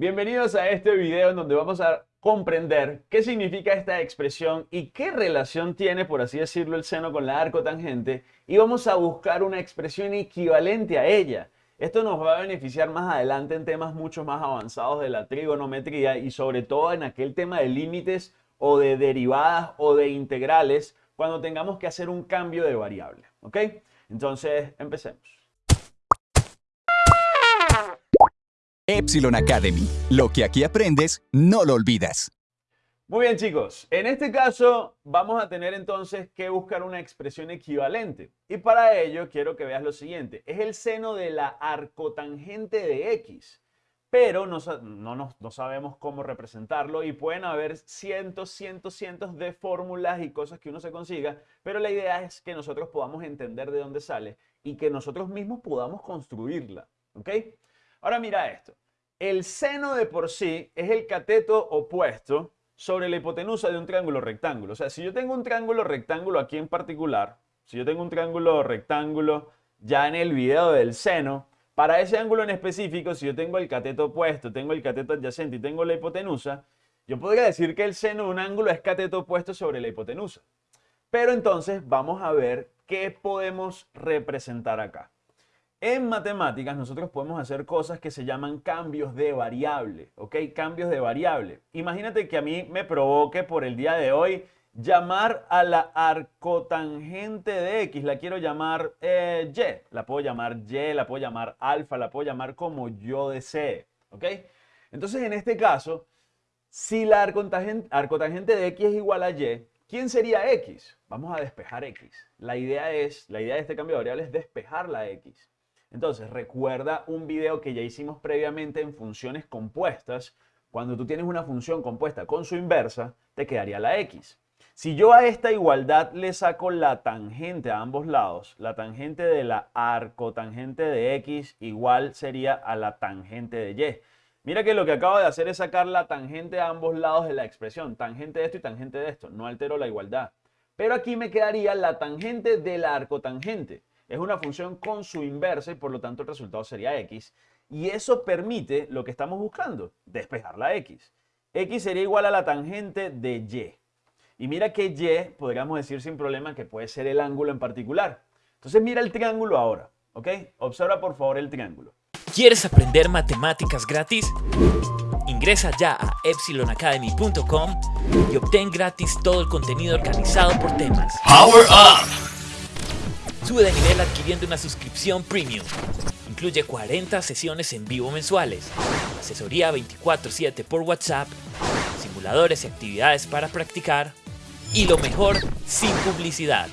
Bienvenidos a este video en donde vamos a comprender qué significa esta expresión y qué relación tiene, por así decirlo, el seno con la arcotangente y vamos a buscar una expresión equivalente a ella. Esto nos va a beneficiar más adelante en temas mucho más avanzados de la trigonometría y sobre todo en aquel tema de límites o de derivadas o de integrales cuando tengamos que hacer un cambio de variable. ¿Ok? Entonces, empecemos. Epsilon Academy. Lo que aquí aprendes, no lo olvidas. Muy bien chicos, en este caso vamos a tener entonces que buscar una expresión equivalente. Y para ello quiero que veas lo siguiente. Es el seno de la arcotangente de x. Pero no, no, no sabemos cómo representarlo y pueden haber cientos, cientos, cientos de fórmulas y cosas que uno se consiga. Pero la idea es que nosotros podamos entender de dónde sale y que nosotros mismos podamos construirla. ¿Ok? Ahora mira esto. El seno de por sí es el cateto opuesto sobre la hipotenusa de un triángulo rectángulo. O sea, si yo tengo un triángulo rectángulo aquí en particular, si yo tengo un triángulo rectángulo ya en el video del seno, para ese ángulo en específico, si yo tengo el cateto opuesto, tengo el cateto adyacente y tengo la hipotenusa, yo podría decir que el seno de un ángulo es cateto opuesto sobre la hipotenusa. Pero entonces vamos a ver qué podemos representar acá. En matemáticas nosotros podemos hacer cosas que se llaman cambios de variable, ¿ok? Cambios de variable. Imagínate que a mí me provoque por el día de hoy llamar a la arcotangente de X, la quiero llamar eh, Y, la puedo llamar Y, la puedo llamar alfa, la puedo llamar como yo desee, ¿ok? Entonces en este caso, si la arcotangente, arcotangente de X es igual a Y, ¿quién sería X? Vamos a despejar X. La idea es, la idea de este cambio de variable es despejar la X. Entonces, recuerda un video que ya hicimos previamente en funciones compuestas. Cuando tú tienes una función compuesta con su inversa, te quedaría la x. Si yo a esta igualdad le saco la tangente a ambos lados, la tangente de la arcotangente de x igual sería a la tangente de y. Mira que lo que acabo de hacer es sacar la tangente a ambos lados de la expresión, tangente de esto y tangente de esto, no altero la igualdad. Pero aquí me quedaría la tangente de la arcotangente es una función con su inversa y por lo tanto el resultado sería x. Y eso permite lo que estamos buscando, despejar la x. x sería igual a la tangente de y. Y mira que y podríamos decir sin problema que puede ser el ángulo en particular. Entonces mira el triángulo ahora, ¿ok? Observa por favor el triángulo. ¿Quieres aprender matemáticas gratis? Ingresa ya a epsilonacademy.com y obtén gratis todo el contenido organizado por temas. ¡Power Up! Sube de nivel adquiriendo una suscripción premium. Incluye 40 sesiones en vivo mensuales, asesoría 24/7 por WhatsApp, simuladores y actividades para practicar y lo mejor, sin publicidad.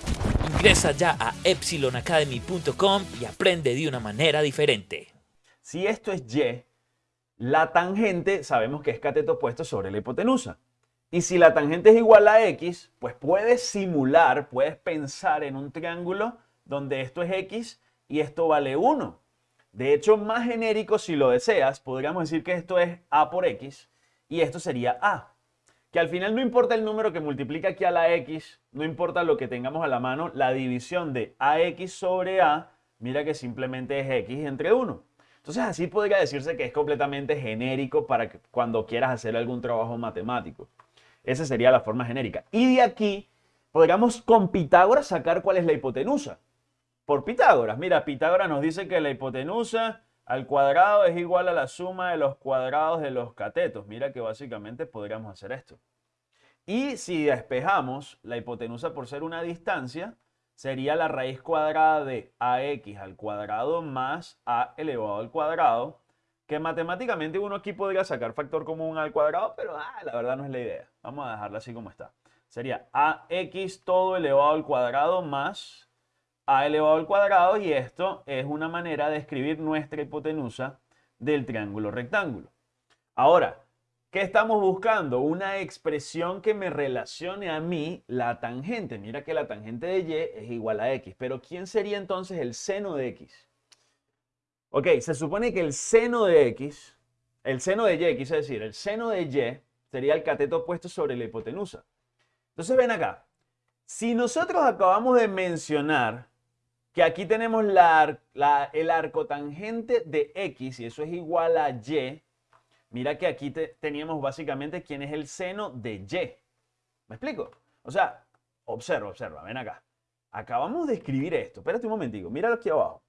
Ingresa ya a epsilonacademy.com y aprende de una manera diferente. Si esto es Y, la tangente sabemos que es cateto opuesto sobre la hipotenusa. Y si la tangente es igual a X, pues puedes simular, puedes pensar en un triángulo donde esto es x y esto vale 1. De hecho, más genérico, si lo deseas, podríamos decir que esto es a por x y esto sería a. Que al final no importa el número que multiplica aquí a la x, no importa lo que tengamos a la mano, la división de ax sobre a, mira que simplemente es x entre 1. Entonces así podría decirse que es completamente genérico para cuando quieras hacer algún trabajo matemático. Esa sería la forma genérica. Y de aquí podríamos con Pitágoras sacar cuál es la hipotenusa por Pitágoras. Mira, Pitágoras nos dice que la hipotenusa al cuadrado es igual a la suma de los cuadrados de los catetos. Mira que básicamente podríamos hacer esto. Y si despejamos la hipotenusa por ser una distancia, sería la raíz cuadrada de ax al cuadrado más a elevado al cuadrado, que matemáticamente uno aquí podría sacar factor común al cuadrado, pero ah, la verdad no es la idea. Vamos a dejarla así como está. Sería ax todo elevado al cuadrado más a elevado al cuadrado y esto es una manera de escribir nuestra hipotenusa del triángulo rectángulo. Ahora, ¿qué estamos buscando? Una expresión que me relacione a mí la tangente. Mira que la tangente de y es igual a x, pero ¿quién sería entonces el seno de x? Ok, se supone que el seno de x, el seno de y, quise decir, el seno de y sería el cateto opuesto sobre la hipotenusa. Entonces ven acá, si nosotros acabamos de mencionar que aquí tenemos el arcotangente de x y eso es igual a y. mira que aquí teníamos básicamente quién es el seno de Y. ¿Me explico? O sea, observa, observa, ven acá. Acabamos de escribir esto. Espérate un momentico, míralo aquí abajo.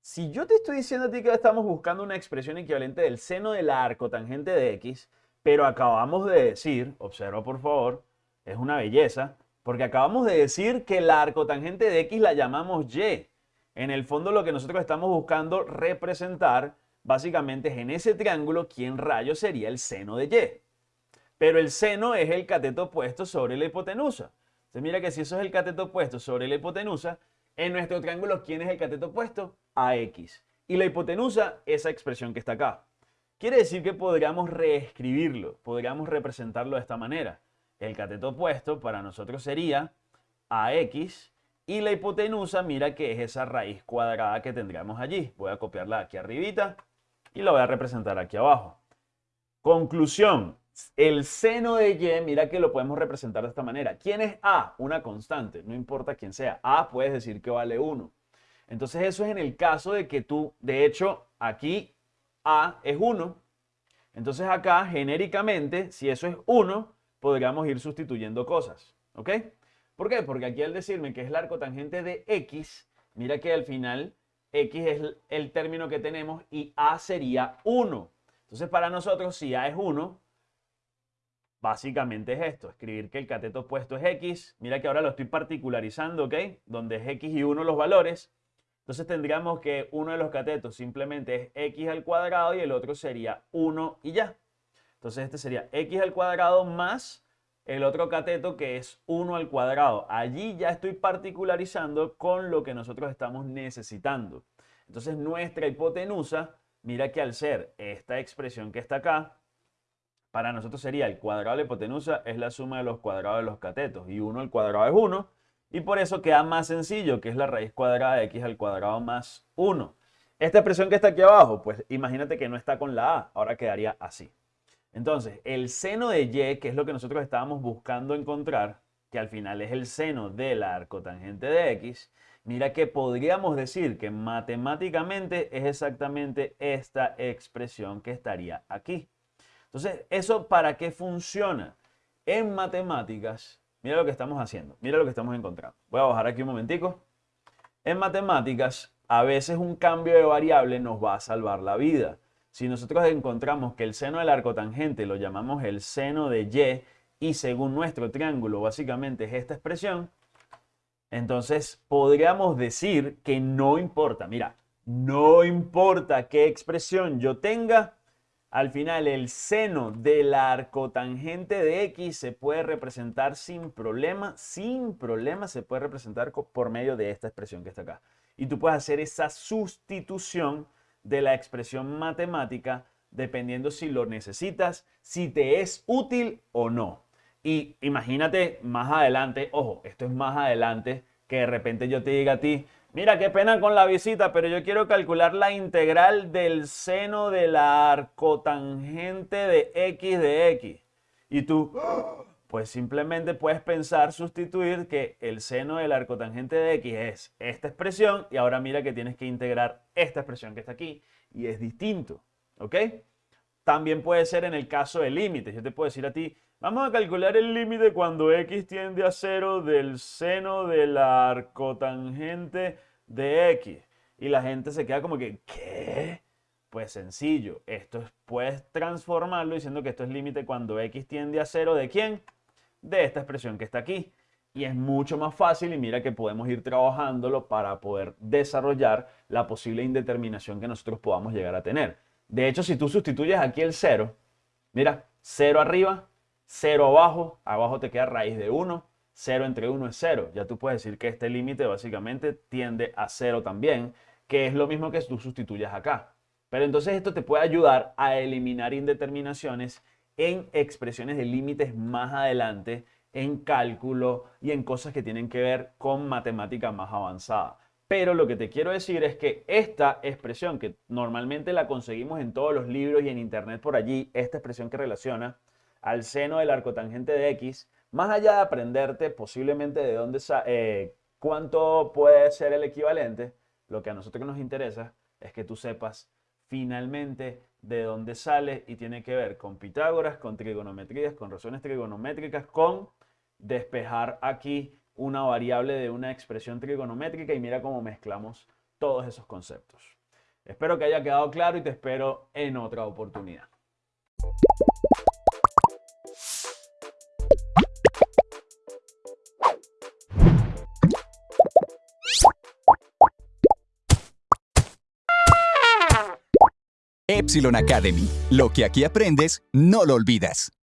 Si yo te estoy diciendo a ti que estamos buscando una expresión equivalente del seno del arco tangente de X, pero acabamos de decir, observa por favor, es una belleza, porque acabamos de decir que el arco tangente de X la llamamos Y. En el fondo lo que nosotros estamos buscando representar básicamente es en ese triángulo quién rayo sería el seno de Y. Pero el seno es el cateto opuesto sobre la hipotenusa. Entonces mira que si eso es el cateto opuesto sobre la hipotenusa, en nuestro triángulo, ¿quién es el cateto opuesto? AX. Y la hipotenusa, esa expresión que está acá. Quiere decir que podríamos reescribirlo, podríamos representarlo de esta manera. El cateto opuesto para nosotros sería AX y la hipotenusa, mira que es esa raíz cuadrada que tendríamos allí. Voy a copiarla aquí arribita y la voy a representar aquí abajo. Conclusión, el seno de Y, mira que lo podemos representar de esta manera. ¿Quién es A? Una constante, no importa quién sea. A puedes decir que vale 1. Entonces eso es en el caso de que tú, de hecho, aquí A es 1. Entonces acá, genéricamente, si eso es 1, podríamos ir sustituyendo cosas. ¿Ok? ¿Por qué? Porque aquí al decirme que es el arco tangente de X, mira que al final X es el término que tenemos y A sería 1. Entonces para nosotros, si A es 1, Básicamente es esto, escribir que el cateto opuesto es X. Mira que ahora lo estoy particularizando, ¿ok? Donde es X y 1 los valores. Entonces tendríamos que uno de los catetos simplemente es X al cuadrado y el otro sería 1 y ya. Entonces este sería X al cuadrado más el otro cateto que es 1 al cuadrado. Allí ya estoy particularizando con lo que nosotros estamos necesitando. Entonces nuestra hipotenusa, mira que al ser esta expresión que está acá, para nosotros sería el cuadrado de la hipotenusa es la suma de los cuadrados de los catetos. Y 1 al cuadrado es 1. Y por eso queda más sencillo, que es la raíz cuadrada de x al cuadrado más 1. Esta expresión que está aquí abajo, pues imagínate que no está con la a. Ahora quedaría así. Entonces, el seno de y, que es lo que nosotros estábamos buscando encontrar, que al final es el seno de la arcotangente de x, mira que podríamos decir que matemáticamente es exactamente esta expresión que estaría aquí. Entonces, ¿eso para qué funciona? En matemáticas, mira lo que estamos haciendo, mira lo que estamos encontrando. Voy a bajar aquí un momentico. En matemáticas, a veces un cambio de variable nos va a salvar la vida. Si nosotros encontramos que el seno del arco tangente lo llamamos el seno de y y según nuestro triángulo básicamente es esta expresión, entonces podríamos decir que no importa, mira, no importa qué expresión yo tenga, al final, el seno del arcotangente de X se puede representar sin problema, sin problema se puede representar por medio de esta expresión que está acá. Y tú puedes hacer esa sustitución de la expresión matemática dependiendo si lo necesitas, si te es útil o no. Y imagínate más adelante, ojo, esto es más adelante, que de repente yo te diga a ti, Mira, qué pena con la visita, pero yo quiero calcular la integral del seno de la arcotangente de x de x. Y tú, pues simplemente puedes pensar, sustituir que el seno del arcotangente de x es esta expresión y ahora mira que tienes que integrar esta expresión que está aquí y es distinto, ¿ok? También puede ser en el caso de límites. Yo te puedo decir a ti, Vamos a calcular el límite cuando x tiende a 0 del seno de la arcotangente de x. Y la gente se queda como que, ¿qué? Pues sencillo, esto puedes transformarlo diciendo que esto es límite cuando x tiende a 0 de quién? De esta expresión que está aquí. Y es mucho más fácil y mira que podemos ir trabajándolo para poder desarrollar la posible indeterminación que nosotros podamos llegar a tener. De hecho, si tú sustituyes aquí el 0, mira, 0 arriba, 0 abajo, abajo te queda raíz de 1, 0 entre 1 es 0. Ya tú puedes decir que este límite básicamente tiende a 0 también, que es lo mismo que tú sustituyas acá. Pero entonces esto te puede ayudar a eliminar indeterminaciones en expresiones de límites más adelante, en cálculo y en cosas que tienen que ver con matemática más avanzada. Pero lo que te quiero decir es que esta expresión, que normalmente la conseguimos en todos los libros y en internet por allí, esta expresión que relaciona al seno del arcotangente de X, más allá de aprenderte posiblemente de dónde, eh, cuánto puede ser el equivalente, lo que a nosotros nos interesa es que tú sepas finalmente de dónde sale y tiene que ver con Pitágoras, con trigonometrías, con razones trigonométricas, con despejar aquí una variable de una expresión trigonométrica y mira cómo mezclamos todos esos conceptos. Espero que haya quedado claro y te espero en otra oportunidad. Epsilon Academy. Lo que aquí aprendes, no lo olvidas.